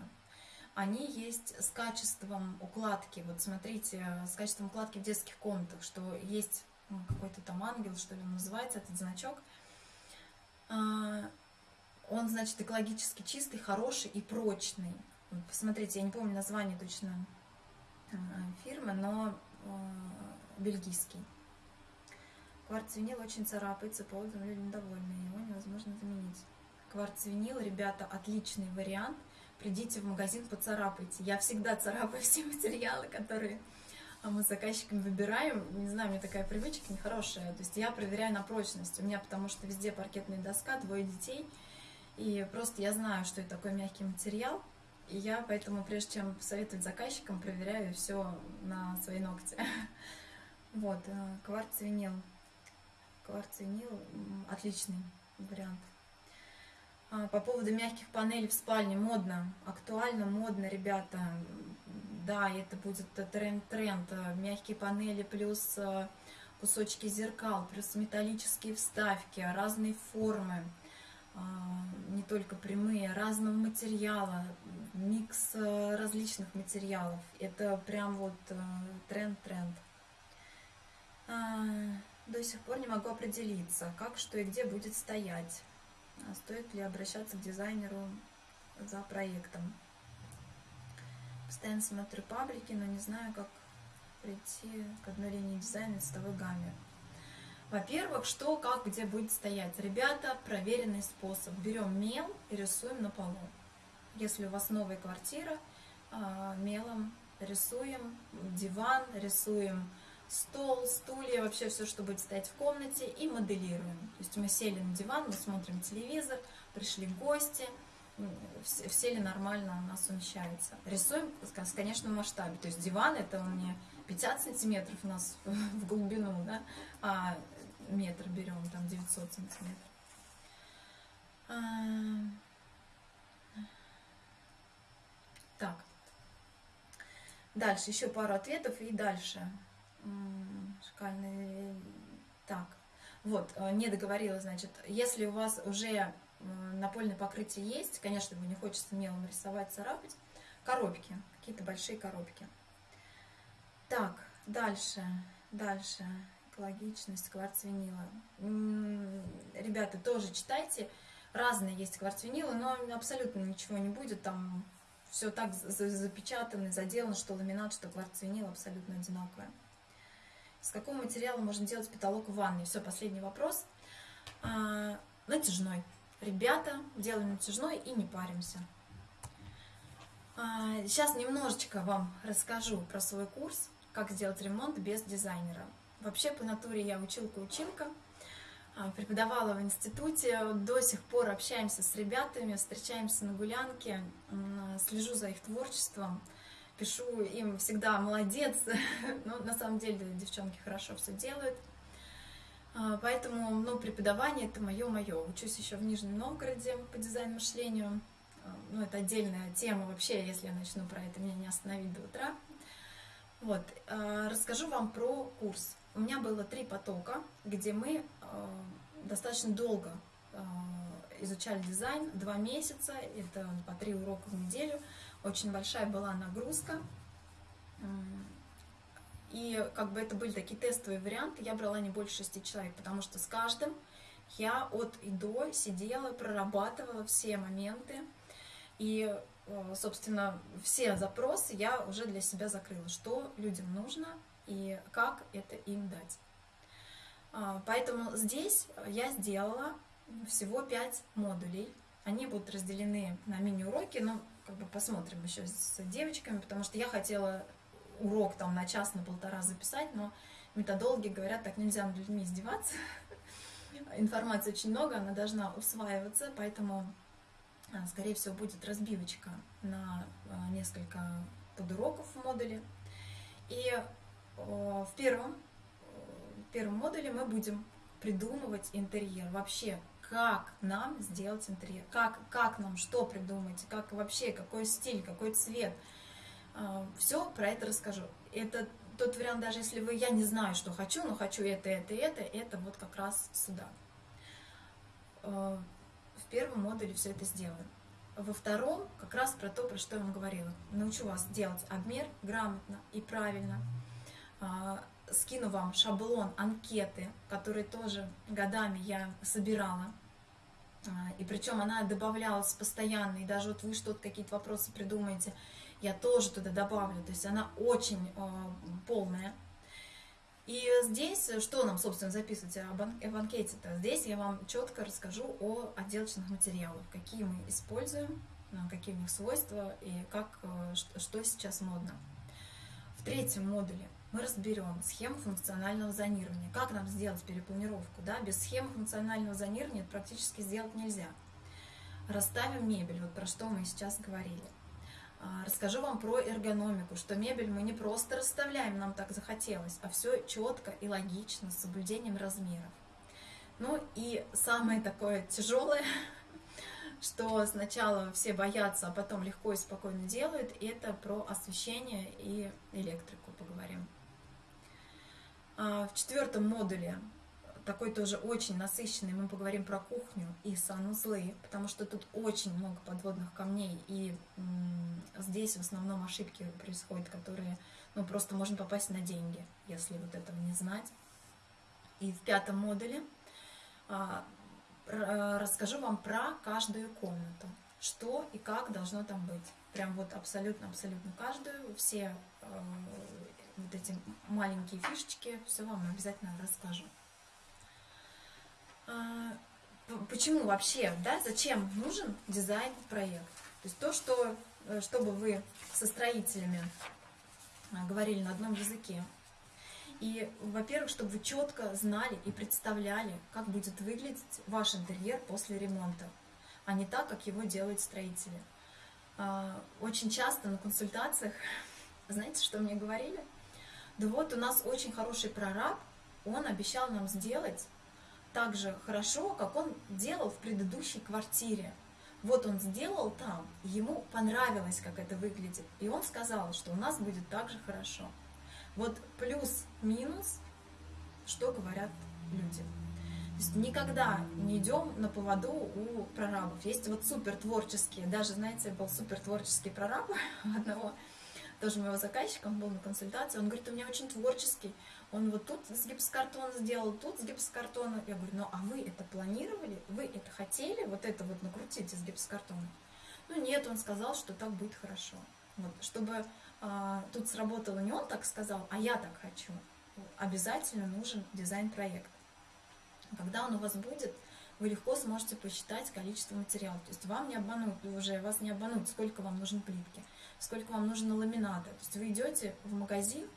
Они есть с качеством укладки. Вот смотрите, с качеством укладки в детских комнатах, что есть ну, какой-то там ангел, что ли, называется этот значок. А, он, значит, экологически чистый, хороший и прочный. Посмотрите, я не помню название точно а, фирмы, но бельгийский. Кварц-винил очень царапается, по отзывам люди недовольны, его невозможно заменить. Кварц-винил, ребята, отличный вариант. Придите в магазин, поцарапайте. Я всегда царапаю все материалы, которые мы с заказчиками выбираем. Не знаю, у меня такая привычка нехорошая. То есть я проверяю на прочность. У меня потому что везде паркетная доска, двое детей. И просто я знаю, что это такой мягкий материал. И я поэтому, прежде чем советовать заказчикам, проверяю все на свои ногти. Вот, э, кварц-винил. Кварц-винил отличный вариант. А, по поводу мягких панелей в спальне, модно, актуально, модно, ребята. Да, это будет тренд-тренд. Мягкие панели плюс э, кусочки зеркал, плюс металлические вставки, разные формы, а, не только прямые, разного материала, микс различных материалов. Это прям вот тренд-тренд. До сих пор не могу определиться, как, что и где будет стоять. А стоит ли обращаться к дизайнеру за проектом. Постоянно смотрю паблики, но не знаю, как прийти к одной линии дизайна цветовой гамме. Во-первых, что, как, где будет стоять. Ребята, проверенный способ. Берем мел и рисуем на полу. Если у вас новая квартира, а, мелом рисуем диван, рисуем стол, стулья, вообще все, что будет стоять в комнате, и моделируем. То есть мы сели на диван, мы смотрим телевизор, пришли гости, все ли нормально у нас умещается. Рисуем, конечно, в масштабе. То есть диван это у меня 50 сантиметров у нас в глубину, да, а метр берем, там 900 сантиметров. А, так. Дальше еще пару ответов и дальше. Шкальный. Так, вот, э, не договорила, значит, если у вас уже э, напольное покрытие есть, конечно, его не хочется мелом рисовать, царапать, коробки, какие-то большие коробки. Так, дальше, дальше, экологичность, кварц винила. Ребята, тоже читайте, разные есть кварц винилы, но абсолютно ничего не будет, там все так запечатано, заделано, что ламинат, что кварц винил абсолютно одинаковое. С какого материала можно делать потолок в ванной? Все, последний вопрос. А, натяжной. Ребята, делаем натяжной и не паримся. А, сейчас немножечко вам расскажу про свой курс, как сделать ремонт без дизайнера. Вообще, по натуре я училка-училка, а, преподавала в институте, до сих пор общаемся с ребятами, встречаемся на гулянке, слежу за их творчеством пишу им всегда молодец, но на самом деле девчонки хорошо все делают. А, поэтому ну, преподавание это мое-мое. Учусь еще в Нижнем Новгороде по дизайну мышлению. А, ну, это отдельная тема вообще, если я начну про это, меня не остановить до утра. Вот, а, расскажу вам про курс. У меня было три потока, где мы достаточно долго изучали дизайн, два месяца, это по три урока в неделю – очень большая была нагрузка. И как бы это были такие тестовые варианты, я брала не больше шести человек, потому что с каждым я от и до сидела, прорабатывала все моменты. И, э, собственно, все запросы я уже для себя закрыла, что людям нужно и как это им дать. А, поэтому здесь я сделала всего пять модулей. Они будут разделены на мини-уроки, но как бы посмотрим еще с девочками, потому что я хотела урок там на час, на полтора записать, но методологи говорят, так нельзя над людьми издеваться. Информации очень много, она должна усваиваться, поэтому, а, скорее всего, будет разбивочка на а, несколько подуроков в модуле. И в первом, в первом модуле мы будем придумывать интерьер. Вообще, как нам сделать интерьер, как, как нам что придумать, как вообще, какой стиль, какой цвет. А, Все про это расскажу. Это тот вариант, даже если вы, я не знаю, что хочу, но хочу это, это, это, это вот как раз сюда. А, в первом модуле все это сделаем. Во втором как раз про то, про что я вам говорила. Научу вас делать обмер грамотно и правильно. А, скину вам шаблон анкеты, которые тоже годами я собирала и причем она добавлялась постоянно, и даже вот вы что-то, какие-то вопросы придумаете, я тоже туда добавлю. То есть она очень э, полная, И здесь, что нам, собственно, записывать о банкете-то? Здесь я вам четко расскажу о отделочных материалах, какие мы используем, какие у них свойства и как, что сейчас модно. В третьем модуле мы разберем схему функционального зонирования. Как нам сделать перепланировку? Да? Без схемы функционального зонирования это практически сделать нельзя. Расставим мебель, вот про что мы сейчас говорили. А, расскажу вам про эргономику, что мебель мы не просто расставляем, нам так захотелось, а все четко и логично, с соблюдением размеров. Ну и самое такое тяжелое, что сначала все боятся, а потом легко и спокойно делают, это про освещение и электрику поговорим. А, в четвертом модуле, такой тоже очень насыщенный, мы поговорим про кухню и санузлы, потому что тут очень много подводных камней, и здесь в основном ошибки происходят, которые, ну, просто можно попасть на деньги, если вот этого не знать. И в пятом модуле а, расскажу вам про каждую комнату, что и как должно там быть. Прям вот абсолютно-абсолютно каждую, все вот эти маленькие фишечки, все вам обязательно расскажу. А, почему вообще, да, зачем нужен дизайн-проект? То есть то, что, э, чтобы вы со строителями а, говорили на одном языке. И, во-первых, чтобы вы четко знали и представляли, как будет выглядеть ваш интерьер после ремонта, а не так, как его делают строители. А, очень часто на консультациях, знаете, что мне говорили? Да вот у нас очень хороший прораб, он обещал нам сделать так же хорошо, как он делал в предыдущей квартире. Вот он сделал там, ему понравилось, как это выглядит, и он сказал, что у нас будет так же хорошо. Вот плюс-минус, что говорят люди. То есть никогда не идем на поводу у прорабов. Есть вот супер творческие, даже, знаете, был супер творческий прораб одного тоже моего заказчика, он был на консультации, он говорит, у меня очень творческий, он вот тут с гипсокартона сделал, тут с гипсокартона. Я говорю, ну а вы это планировали, вы это хотели, вот это вот накрутить из гипсокартона? Ну нет, он сказал, что так будет хорошо. Вот, чтобы а, тут сработало не он так сказал, а я так хочу. Обязательно нужен дизайн-проект. Когда он у вас будет, вы легко сможете посчитать количество материалов. То есть вам не обманут, уже вас не обманут, сколько вам нужно плитки сколько вам нужно ламината. То есть вы идете в магазин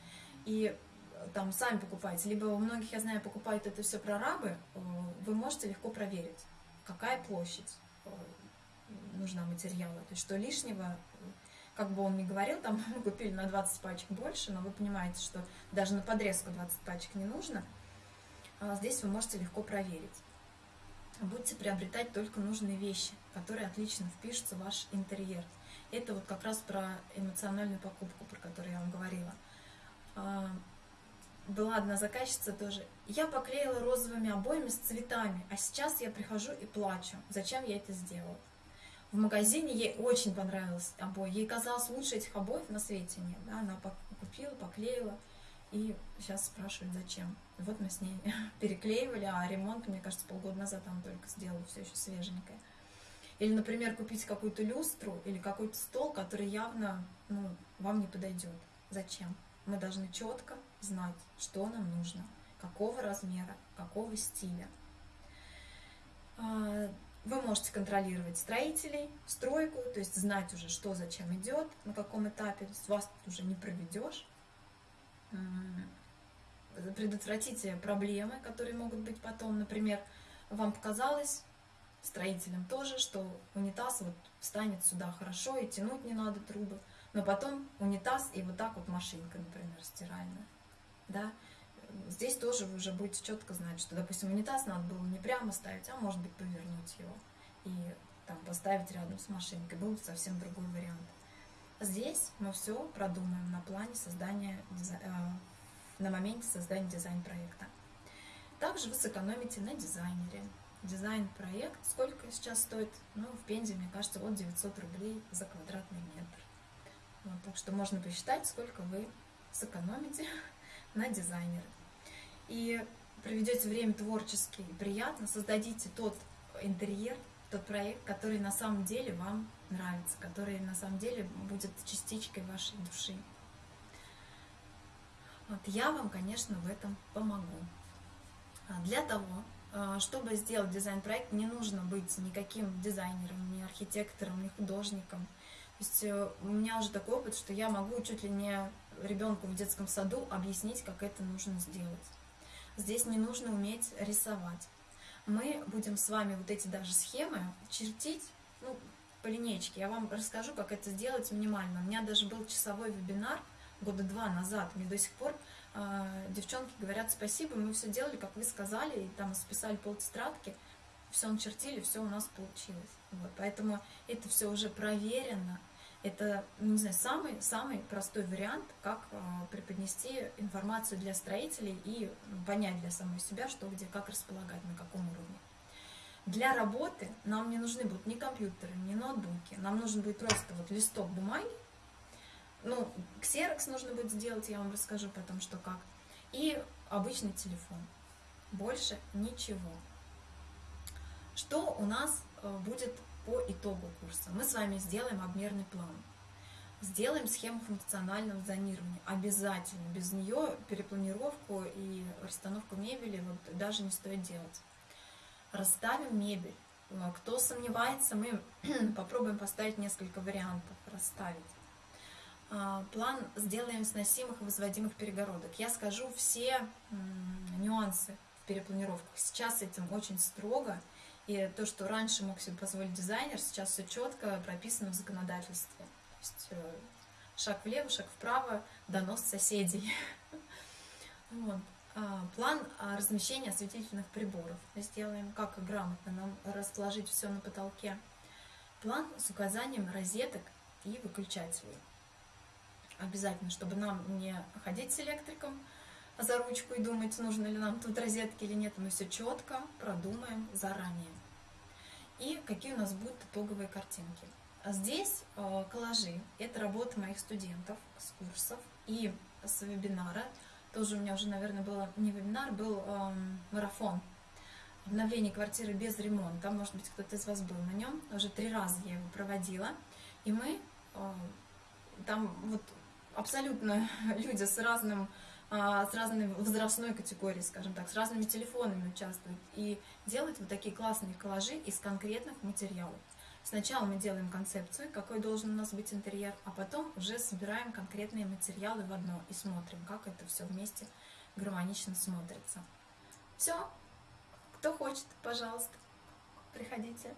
и э, там сами покупаете, либо у многих, я знаю, покупают это все прорабы, э, вы можете легко проверить, какая площадь э, нужна материала. То есть что лишнего, как бы он ни говорил, там мы купили на 20 пачек больше, но вы понимаете, что даже на подрезку 20 пачек не нужно. А здесь вы можете легко проверить. Будете приобретать только нужные вещи, которые отлично впишутся в ваш интерьер. Это вот как раз про эмоциональную покупку, про которую я вам говорила. А, была одна заказчица тоже. Я поклеила розовыми обоями с цветами, а сейчас я прихожу и плачу. Зачем я это сделала? В магазине ей очень понравилось обои. Ей казалось, лучше этих обоев на свете нет. Да? Она купила, поклеила и сейчас спрашивает, зачем. Вот мы с ней переклеивали, а ремонт, мне кажется, полгода назад там только сделала, все еще свеженькое. Или, например, купить какую-то люстру или какой-то стол, который явно ну, вам не подойдет. Зачем? Мы должны четко знать, что нам нужно, какого размера, какого стиля. А, вы можете контролировать строителей, стройку, то есть знать уже, что зачем идет, на каком этапе, есть вас тут уже не проведешь. Предотвратите проблемы, которые могут быть потом. Например, вам показалось, строителям тоже, что унитаз вот встанет сюда хорошо и тянуть не надо трубы, но потом унитаз и вот так вот машинка, например, стиральная, да, здесь тоже вы уже будете четко знать, что, допустим, унитаз надо было не прямо ставить, а может быть повернуть его и там поставить рядом с машинкой, был совсем другой вариант. Здесь мы все продумаем на плане создания, э, на моменте создания дизайн-проекта. Также вы сэкономите на дизайнере, дизайн-проект. Сколько сейчас стоит? Ну, в Пензе, мне кажется, от 900 рублей за квадратный метр. Вот, так что можно посчитать, сколько вы сэкономите на дизайнере. И проведете время творчески и приятно, создадите тот интерьер, тот проект, который на самом деле вам нравится, который на самом деле будет частичкой вашей души. Вот, я вам, конечно, в этом помогу. А для того, чтобы сделать дизайн-проект, не нужно быть никаким дизайнером, ни архитектором, ни художником. То есть э, у меня уже такой опыт, что я могу чуть ли не ребенку в детском саду объяснить, как это нужно сделать. Здесь не нужно уметь рисовать. Мы будем с вами вот эти даже схемы чертить ну, по линейке. Я вам расскажу, как это сделать минимально. У меня даже был часовой вебинар года два назад. Мне до сих пор девчонки говорят спасибо, мы все делали, как вы сказали, и там списали полтетрадки, все начертили, все у нас получилось. Вот, поэтому это все уже проверено. Это, ну, не знаю, самый, самый простой вариант, как э, преподнести информацию для строителей и понять для самой себя, что где, как располагать, на каком уровне. Для работы нам не нужны будут ни компьютеры, ни ноутбуки. Нам нужен будет просто вот листок бумаги. Ну, ксерокс нужно будет сделать, я вам расскажу потом, что как. И обычный телефон. Больше ничего. Что у нас э, будет по итогу курса. Мы с вами сделаем обмерный план. Сделаем схему функционального зонирования. Обязательно. Без нее перепланировку и расстановку мебели вот даже не стоит делать. Расставим мебель. Э, кто сомневается, мы попробуем поставить несколько вариантов расставить. А, план сделаем сносимых и возводимых перегородок. Я скажу все нюансы в перепланировках. Сейчас этим очень строго и то, что раньше мог себе позволить дизайнер, сейчас все четко прописано в законодательстве. То есть э, шаг влево, шаг вправо, донос соседей. Вот. А, план размещения осветительных приборов. Сделаем, как грамотно нам расположить все на потолке. План с указанием розеток и выключателей. Обязательно, чтобы нам не ходить с электриком, за ручку и думать, нужно ли нам тут розетки или нет. Мы все четко продумаем заранее. И какие у нас будут итоговые картинки. Здесь э, коллажи. Это работа моих студентов с курсов и с вебинара. Тоже у меня уже, наверное, было не вебинар, был э, марафон обновление квартиры без ремонта. Может быть, кто-то из вас был на нем. Уже три раза я его проводила. И мы э, там вот абсолютно люди с разным а, с разной возрастной категорией, скажем так, с разными телефонами участвуют. И делать вот такие классные коллажи из конкретных материалов. Сначала мы делаем концепцию, какой должен у нас быть интерьер, а потом уже собираем конкретные материалы в одно и смотрим, как это все вместе гармонично смотрится. Все. Кто хочет, пожалуйста, приходите.